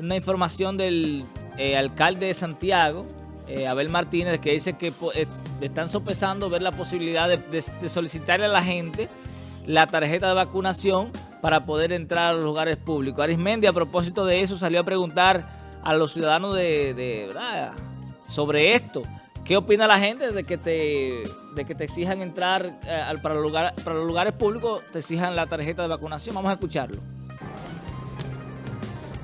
una información del eh, alcalde de Santiago, eh, Abel Martínez, que dice que eh, están sopesando ver la posibilidad de, solicitarle a la gente la tarjeta de vacunación para poder entrar a los lugares públicos. Arismendi, a propósito de eso, salió a preguntar a los ciudadanos de, sobre esto. ¿Qué opina la gente de que te, de que te exijan entrar para, lugar, para los lugares públicos, te exijan la tarjeta de vacunación? Vamos a escucharlo.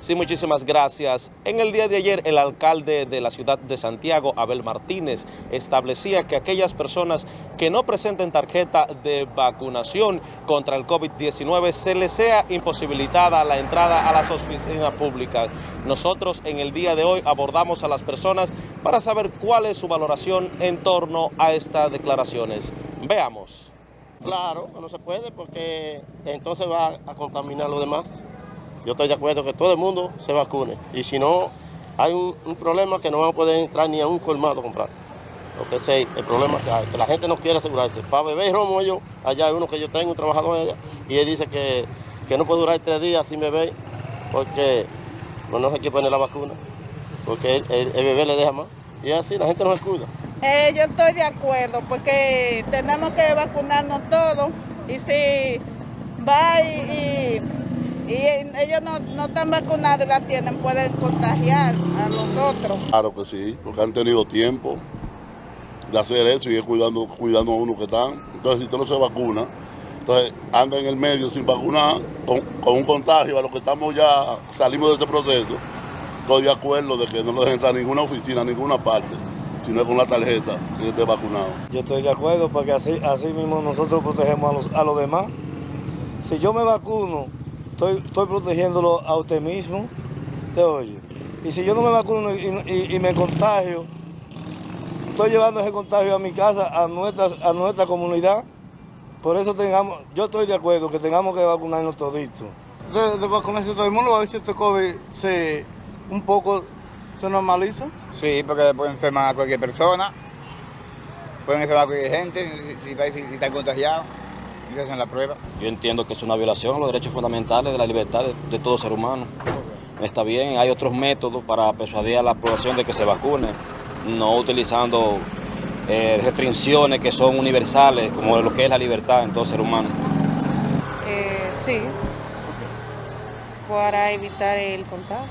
Sí, muchísimas gracias. En el día de ayer, el alcalde de la ciudad de Santiago, Abel Martínez, establecía que aquellas personas que no presenten tarjeta de vacunación contra el COVID-19 se les sea imposibilitada la entrada a las oficinas públicas. Nosotros en el día de hoy abordamos a las personas para saber cuál es su valoración en torno a estas declaraciones. Veamos. Claro, no se puede porque entonces va a contaminar lo demás yo estoy de acuerdo que todo el mundo se vacune. Y si no, hay un, problema que no van a poder entrar ni a un colmado a comprar. Porque ese el problema que hay, que la gente no quiere asegurarse. Para beber romo yo, allá hay uno que yo tengo, un trabajador allá, y él dice que, no puede durar tres días sin beber, porque no, no se quiere poner la vacuna, porque el, bebé le deja más. Y así la gente no se. Eh, yo estoy de acuerdo, porque tenemos que vacunarnos todos, y si va y ellos no, están vacunados y la tienen, pueden contagiar a los otros. Claro que sí, porque han tenido tiempo de hacer eso y es cuidando, cuidando a uno que están. Entonces, si usted no se vacuna, entonces anda en el medio sin vacunar, con, un contagio, a lo que estamos ya, salimos de este proceso, estoy de acuerdo de que no lo dejen entrar a ninguna oficina, a ninguna parte, sino con la tarjeta que esté vacunado. Yo estoy de acuerdo porque así, así mismo nosotros protegemos a los, a los demás. Si yo me vacuno, estoy, estoy protegiéndolo a usted mismo, te oye. Y si yo no me vacuno y, me contagio, estoy llevando ese contagio a mi casa, a nuestra, a nuestra comunidad. Por eso tengamos, yo estoy de acuerdo que tengamos que vacunarnos toditos. De, de, vacunarse todo el mundo, a ver si este COVID se, un poco se normaliza. Sí, porque puede enfermar a cualquier persona, pueden enfermar a cualquier gente si, si, si está contagiado hacen la prueba. Yo entiendo que es una violación a los derechos fundamentales de la libertad de, todo ser humano. Está bien, hay otros métodos para persuadir a la población de que se vacune, no utilizando eh, restricciones que son universales, como lo que es la libertad en todo ser humano. Eh, sí, para evitar el contagio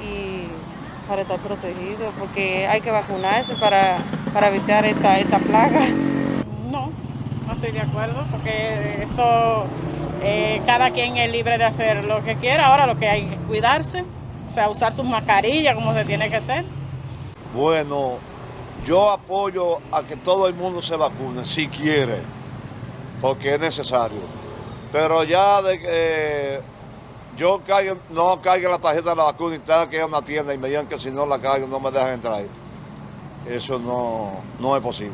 y para estar protegido, porque hay que vacunarse para, para evitar esta, esta plaga estoy de acuerdo, porque eso eh, cada quien es libre de hacer lo que quiera. Ahora lo que hay es cuidarse, o sea, usar sus mascarillas como se tiene que hacer. Bueno, yo apoyo a que todo el mundo se vacune, si quiere, porque es necesario. Pero ya de que yo no caiga la tarjeta de la vacuna y tenga que ir a una tienda y me digan que si no la caigo no me dejan entrar. Eso no, no es posible.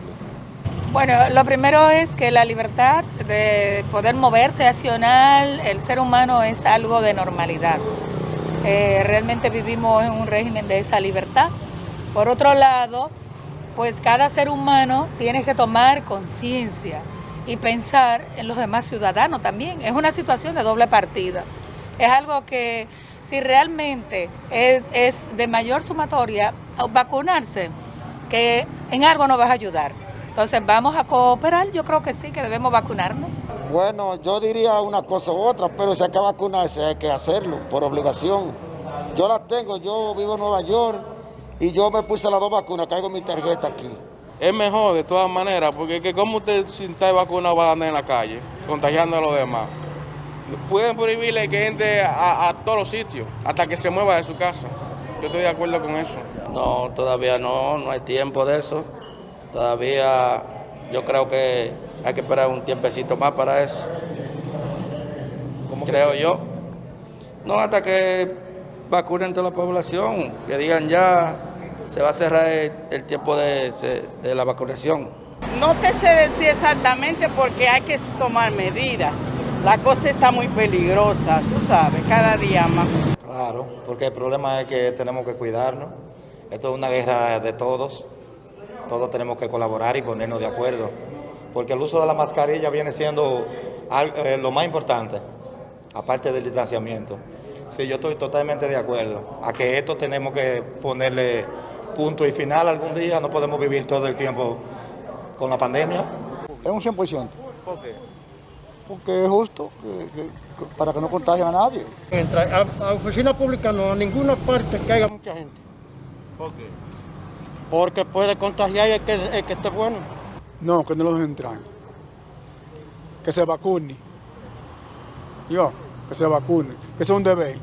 Bueno, lo primero es que la libertad de poder moverse, accionar, el ser humano es algo de normalidad. Eh, realmente vivimos en un régimen de esa libertad. Por otro lado, pues cada ser humano tiene que tomar conciencia y pensar en los demás ciudadanos también. Es una situación de doble partida. Es algo que si realmente es, de mayor sumatoria, vacunarse, que en algo nos va a ayudar. Entonces, ¿vamos a cooperar? Yo creo que sí, que debemos vacunarnos. Bueno, yo diría una cosa u otra, pero si hay que vacunarse hay que hacerlo por obligación. Yo la tengo, yo vivo en Nueva York y yo me puse las dos vacunas, caigo mi tarjeta aquí. Es mejor de todas maneras, porque que como usted sin estar vacunado va a andar en la calle, contagiando a los demás. Pueden prohibirle que entre a, a todos los sitios, hasta que se mueva de su casa. Yo estoy de acuerdo con eso. No, todavía no, no hay tiempo de eso. Todavía yo creo que hay que esperar un tiempecito más para eso. Como creo yo. No, hasta que vacunen toda la población, que digan ya se va a cerrar el, tiempo de, de, la vacunación. No te sé decir exactamente porque hay que tomar medidas. La cosa está muy peligrosa, tú sabes, cada día más. Claro, porque el problema es que tenemos que cuidarnos. Esto es una guerra de todos todos tenemos que colaborar y ponernos de acuerdo, porque el uso de la mascarilla viene siendo eh, lo más importante, aparte del distanciamiento. Sí, yo estoy totalmente de acuerdo. A que esto tenemos que ponerle punto y final algún día. No podemos vivir todo el tiempo con la pandemia. Es un 100%. ¿Por qué? Porque es justo que- que- que- para que no contagien a nadie. Entra a, a oficina pública no, a ninguna parte que haya mucha gente. ¿Por qué? Porque puede contagiar el que, el que esté bueno. No, que no los entran. Que se vacune. Yo, que se vacune. Que sea un deber.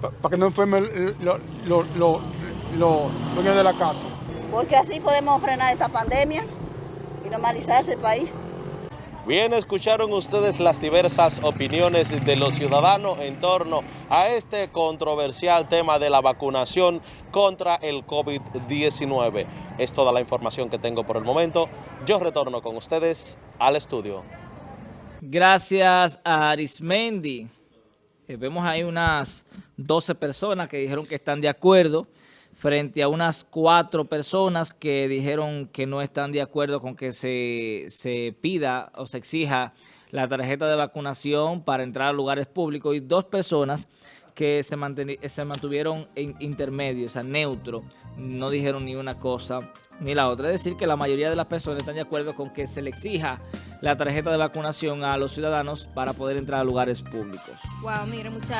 Para que no enfermen los lo, lo, lo- dueños de la casa. porque así podemos frenar esta pandemia y normalizarse el país. Bien, escucharon ustedes las diversas opiniones de los ciudadanos en torno a este controversial tema de la vacunación contra el COVID-19. Es toda la información que tengo por el momento. Yo retorno con ustedes al estudio. Gracias a Arismendi. Eh, vemos ahí unas 12 personas que dijeron que están de acuerdo frente a unas cuatro personas que dijeron que no están de acuerdo con que se, se pida o se exija la tarjeta de vacunación para entrar a lugares públicos y dos personas que se, se mantuvieron en intermedio, o sea, neutro, no dijeron ni una cosa ni la otra. Es decir, que la mayoría de las personas están de acuerdo con que se le exija la tarjeta de vacunación a los ciudadanos para poder entrar a lugares públicos. Wow, mire, muchachos.